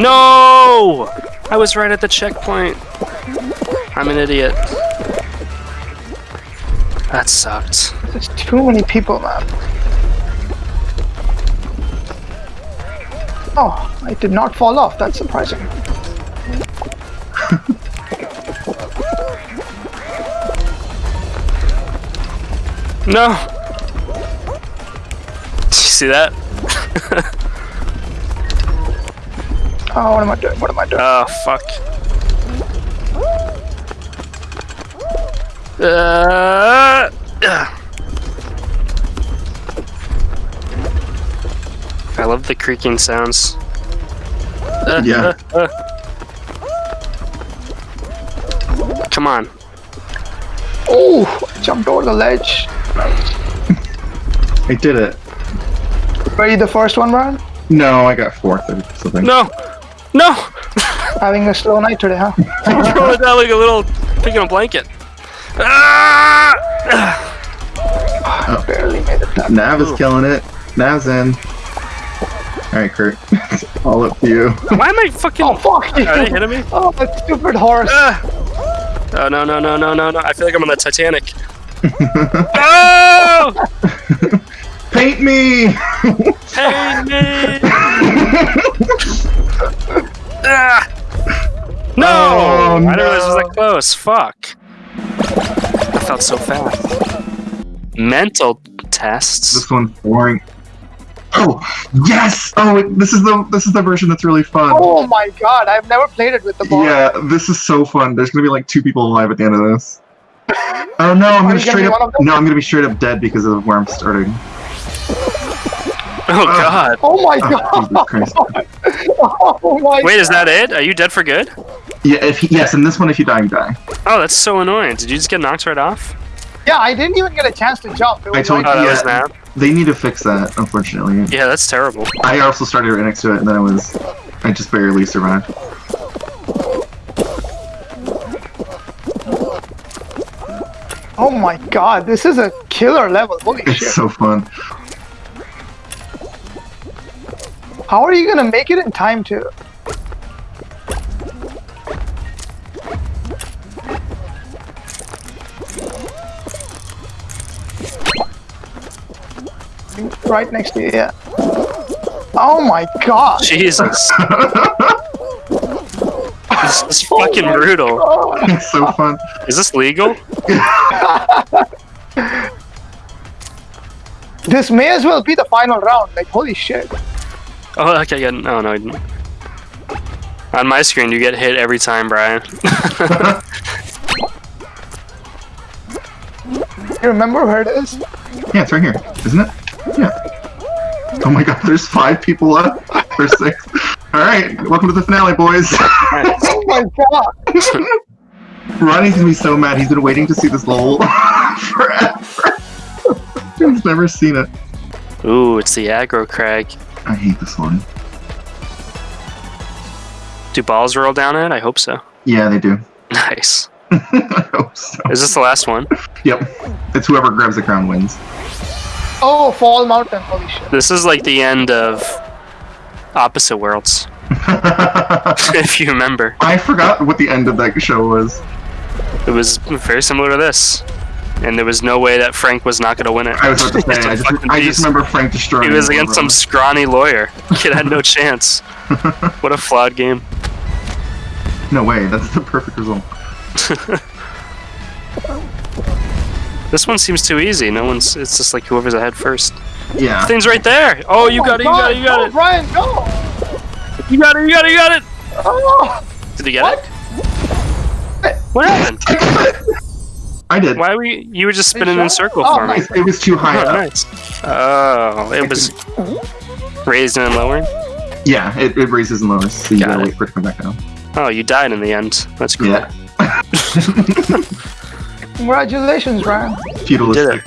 No! I was right at the checkpoint. I'm an idiot. That sucked. There's too many people, man. Oh, I did not fall off. That's surprising. No! Did you see that? Oh, what am I doing? What am I doing? Oh, fuck. Uh, ugh. I love the creaking sounds. Uh, Yeah. uh, uh. Come on. Oh, I jumped over the ledge. I did it. Were you the first one, Brian? No, I got fourth or something. No! No! Having a slow night today, huh? Throw it down like a little pig in a blanket. Ah! I barely made it that. Nav is killing it. Nav's in. Alright, Kurt. All up to you. Why am I fucking... Oh, fuck you! Are they hitting me? Oh, that stupid horse. Ah! Oh, no, no, no, no, no, no. I feel like I'm on the Titanic. oh! Paint me! Pain me! Ah! No! Oh, I didn't realize it was no. that close. Fuck. I felt so fast. Mental tests. This one's boring. Oh yes! Oh, it- this is the this is the version that's really fun. Oh my god, I've never played it with the ball. Yeah, this is so fun. There's gonna be like two people alive at the end of this. Oh no, I'm Are gonna straight up. one of them? No, I'm gonna be straight up dead because of where I'm starting. Oh ah. god. Oh my Oh, god. Jesus oh my Wait, is that it? Are you dead for good? Yeah, if he, yes, in this one, if you die, you die. Oh, that's so annoying. Did you just get knocked right off? Yeah, I didn't even get a chance to jump. It I told like- Oh, that Yeah. that. They need to fix that, unfortunately. Yeah, that's terrible. I also started right next to it, and then I was, I just barely survived. Oh my god, this is a killer level. Holy It's shit. so fun. How are you gonna make it in time to? Right next to you, yeah. Oh my god. Jesus. this is fucking my brutal. God. It's so fun. Is this legal? This may as well be the final round. Like, holy shit. Oh, okay, yeah. No, no. I didn't. On my screen, you get hit every time, Brian. You remember where it is? Yeah, it's right here, isn't it? Yeah. Oh my god, there's five people left. There's six. Alright, welcome to the finale, boys. Oh my god. Ronnie's gonna be so mad. He's been waiting to see this level forever. He's never seen it. Ooh, it's the aggro crag. I hate this one. Do balls roll down it? I hope so. Yeah, they do. Nice. I hope so. Is this the last one? Yep. It's whoever grabs the crown wins. Oh, Fall Mountain. Holy shit. This is like the end of Opposite Worlds, if you remember. I forgot what the end of that show was. It was very similar to this. And there was no way that Frank was not going to win it. I was about to say, I just, I just remember Frank destroying He was against some scrawny lawyer. Kid had no chance. What a flawed game. No way, that's the perfect result. This one seems too easy. No one's. It's just like whoever's ahead first. Yeah. Thing's right there. Oh, you Oh got it. You got it. You got God. it. Go, oh, Brian, go. You got it. You got it. You got it. Oh, Did you get what? it? What happened? I did. Why were you? You were just spinning in a circle Oh, for me. nice. It was too high Oh, up. nice. Oh, it was raised and lowered. Yeah, it, it raises and lowers, so you Got gotta it. wait for it to come back down. Oh, you died in the end. That's cool. Yeah. Congratulations, Ryan. Feudalistic.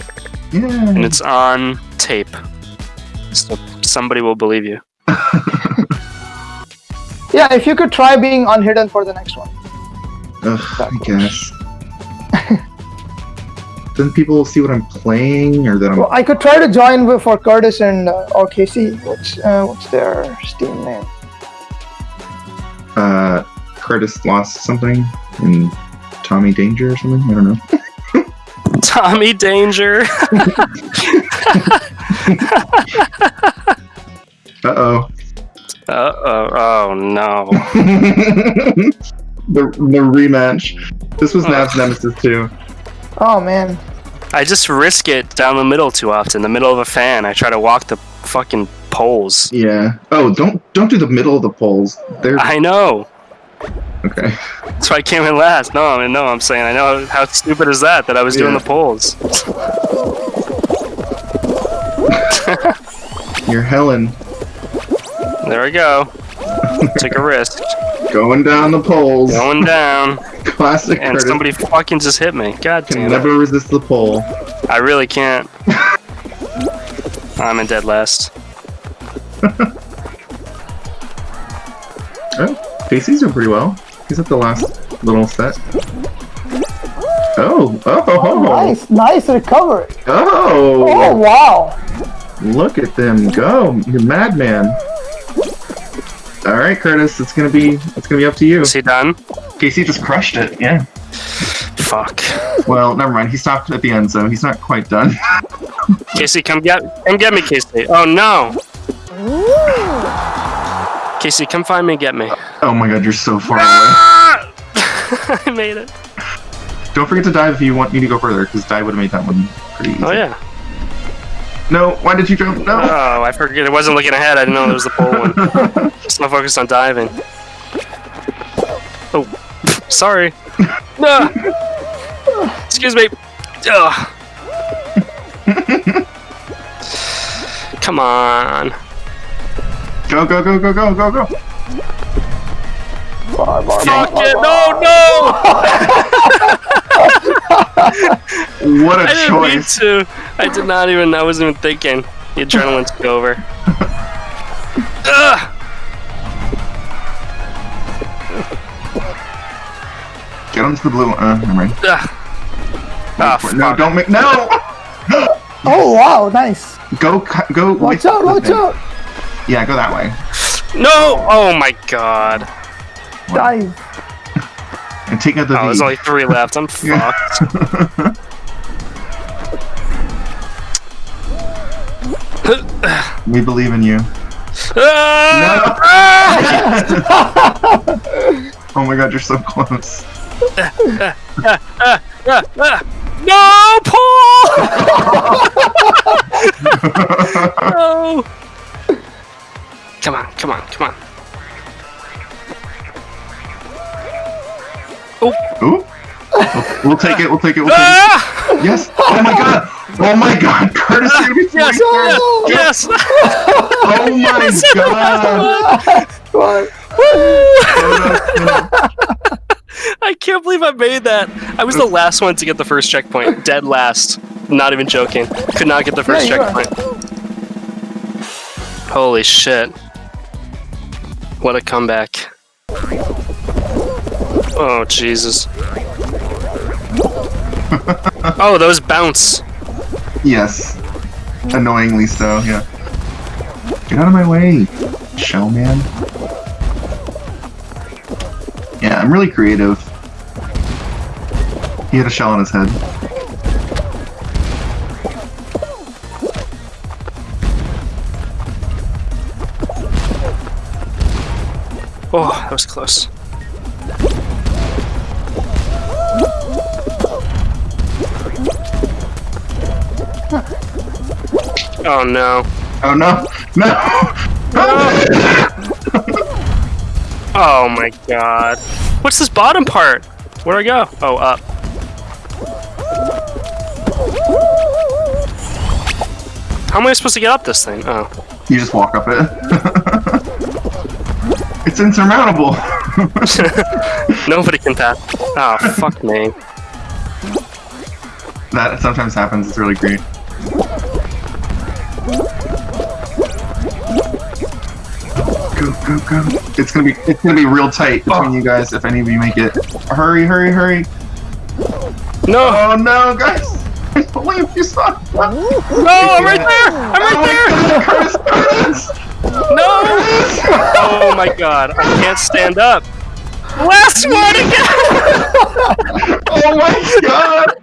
And Yeah. it's on tape. So somebody will believe you. Yeah, if you could try being unhidden for the next one. Ugh, I guess. Then people will see what I'm playing, or that I'm. Well, I could try to join with, for Curtis and uh, or Casey. What's uh, what's their Steam name? uh, Curtis lost something in Tommy Danger or something. I don't know. Tommy Danger. Uh oh. Uh oh. Oh no. the the rematch. This was Ugh. Nav's nemesis too. Oh man. I just risk it down the middle too often. The middle of a fan. I try to walk the fucking poles. Yeah. Oh, don't don't do the middle of the poles. They're I know. okay. That's why I came in last. No, I mean, no, I'm saying I know how stupid is that that I was doing the poles. You're Helen There we go. Took a risk. going down the poles. Going down. Classic And Curtis. somebody fucking just hit me. God can damn it. never resist the pole. I really can't. I'm in dead last. Oh, Casey's doing pretty well. He's at the last little set. Oh, oh, oh, Oh, nice, nice recovery. Oh oh! wow. Look at them go! You madman! All right, Curtis, it's gonna be it's gonna be up to you. Is he done? Casey just crushed it. Yeah. Fuck. Well, never mind. He stopped at the end, so he's not quite done. Casey, come get come get me, Casey. Oh no. Casey, come find me and get me. oh my God, you're so far away. Ah! I made it. Don't forget to dive if you want me to go further, because dive would have made that one pretty easy. Oh yeah. No, why did you jump? No. Oh, I forget. I wasn't looking ahead. I didn't know there was the pole one. Just not focused on diving. Oh, sorry. No. Ah. Excuse me. Ugh. Come on. Go, go, go, go, go, go, go. Bar, bar, bar, Fuck bar, it. No, no. What a I didn't choice. I did not even. I wasn't even thinking. The adrenaline took over. Ugh. Get onto the blue one. Uh, never mind. Ugh. Ah, no, don't make. No! Oh wow, nice. Go, go. Watch out, watch thing. out. Yeah, go that way. No! Oh my god. Dive. And take out the Oh, there's only three left. I'm fucked. we believe in you. Ah! oh my god, you're so close. No, Paul! no! Come on, come on, come on. Ooh. We'll take it, we'll take it, we'll take it. Ah! Yes! Oh my god! Oh my god! Curtis, you're gonna Yes, 43rd. yes, yes! Oh my god! What? I can't believe I made that. I was the last one to get the first checkpoint. Dead last. Not even joking. Could not get the first Yeah, you are. checkpoint. Holy shit. What a comeback. Oh, Jesus. oh, those bounce. Yes. Annoyingly so, yeah. Get out of my way, shell man. Yeah, I'm really creative. He had a shell on his head. Oh, that was close. Oh no. Oh no! No! Oh my god. What's this bottom part? Where do I go? Oh, up. How am I supposed to get up this thing? Oh. You just walk up it. it's insurmountable! Nobody can pass. Oh, fuck me. that sometimes happens, it's really great. Go, go, go. It's gonna be it's gonna be real tight between you guys if any of you make it. Hurry, hurry, hurry. No! Oh no, guys! Only if you saw. No, I'm right there! I'm right there! Oh my God, Curtis, Curtis! No! Oh my god, I can't stand up. Last one again! Oh my god!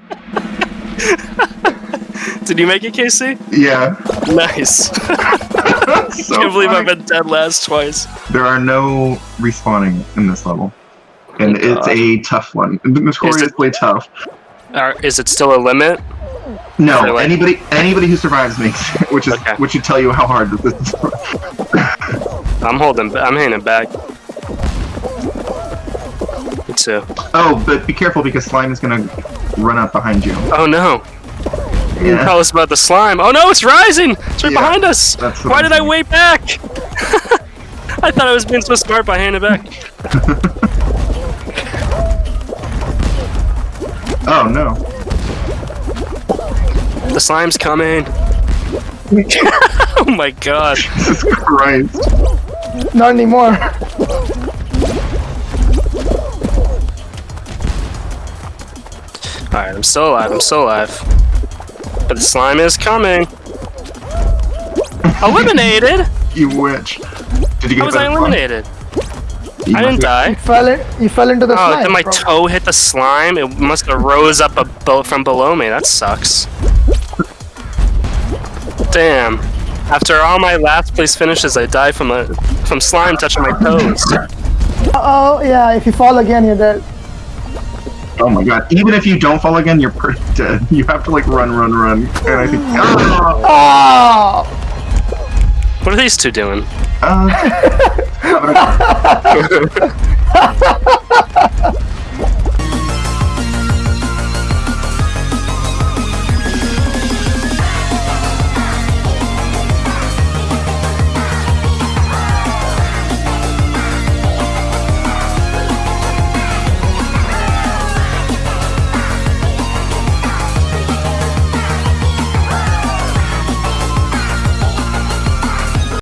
Did you make it, Casey? Yeah. Nice. So Can't believe funny. I've been dead last twice. There are no respawning in this level. And Oh, it's God. a tough one. Notoriously tough. Are, is it still a limit? No, Really? anybody anybody who survives makes it, which is Okay. which should tell you how hard this is. I'm holding. I'm hanging back. Me too. Oh, but be careful because slime is gonna run up behind you. Oh no! Yeah. Tell us about the slime. Oh no, it's rising! It's right Yeah, behind us! Why did I wait back? I thought I was being so smart by hanging back. Oh no. The slime's coming. oh my god. Jesus Christ. Not anymore. Alright, I'm still alive. I'm still alive. But the slime is coming. Eliminated? You witch. Did you get How was I slime? eliminated? I didn't must- die. Fell in, you fell into the Oh, slime. did my bro. toe hit the slime? It must have rose up a boat from below me. That sucks. Damn. After all my last place finishes, I die from a from slime touching my toes. Oh yeah, if you fall again, you're dead. Oh my god. Even if you don't fall again, you're pretty dead. You have to like run, run, run. And I think. Oh! Oh! What are these two doing? Uh,